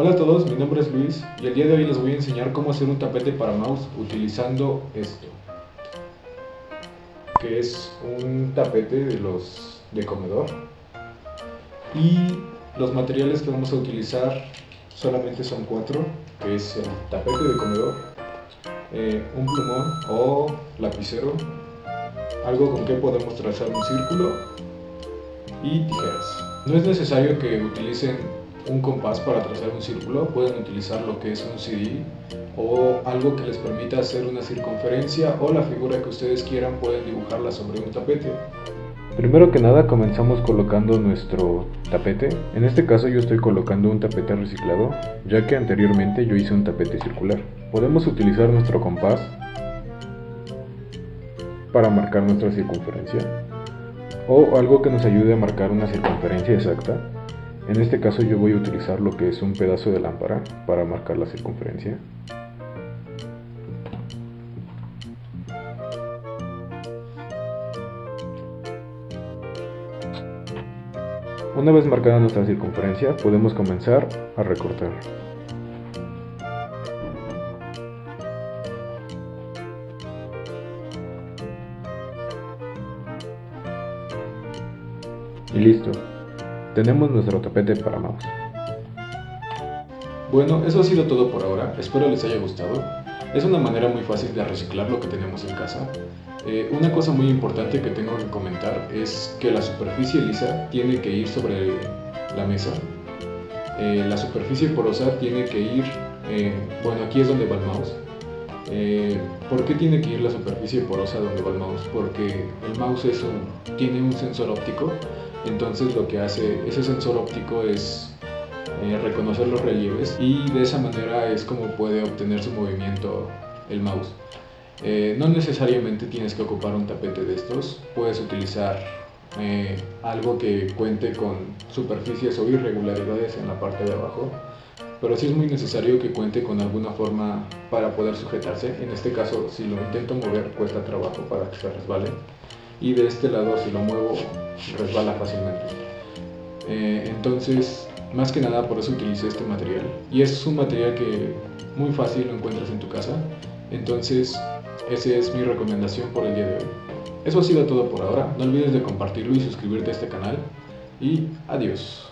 Hola a todos, mi nombre es Luis y el día de hoy les voy a enseñar cómo hacer un tapete para mouse utilizando esto que es un tapete de los de comedor. Y los materiales que vamos a utilizar solamente son cuatro que es el tapete de comedor eh, un plumón o lapicero algo con que podemos trazar un círculo y tijeras. No es necesario que utilicen un compás para trazar un círculo, pueden utilizar lo que es un CD o algo que les permita hacer una circunferencia o la figura que ustedes quieran pueden dibujarla sobre un tapete. Primero que nada comenzamos colocando nuestro tapete, en este caso yo estoy colocando un tapete reciclado, ya que anteriormente yo hice un tapete circular. Podemos utilizar nuestro compás para marcar nuestra circunferencia o algo que nos ayude a marcar una circunferencia exacta en este caso yo voy a utilizar lo que es un pedazo de lámpara para marcar la circunferencia. Una vez marcada nuestra circunferencia podemos comenzar a recortar. Y listo, tenemos nuestro tapete para mouse. Bueno, eso ha sido todo por ahora, espero les haya gustado. Es una manera muy fácil de reciclar lo que tenemos en casa. Eh, una cosa muy importante que tengo que comentar es que la superficie lisa tiene que ir sobre la mesa. Eh, la superficie porosa tiene que ir, eh, bueno aquí es donde va el mouse. ¿Por qué tiene que ir la superficie porosa donde va el mouse? Porque el mouse es tiene un sensor óptico entonces lo que hace ese sensor óptico es eh, reconocer los relieves y de esa manera es como puede obtener su movimiento el mouse. Eh, no necesariamente tienes que ocupar un tapete de estos, puedes utilizar eh, algo que cuente con superficies o irregularidades en la parte de abajo, pero sí es muy necesario que cuente con alguna forma para poder sujetarse. En este caso, si lo intento mover, cuesta trabajo para que se resbale y de este lado si lo muevo resbala fácilmente. Eh, entonces, más que nada por eso utilicé este material. Y es un material que muy fácil lo encuentras en tu casa. Entonces, esa es mi recomendación por el día de hoy. Eso ha sido todo por ahora. No olvides de compartirlo y suscribirte a este canal. Y adiós.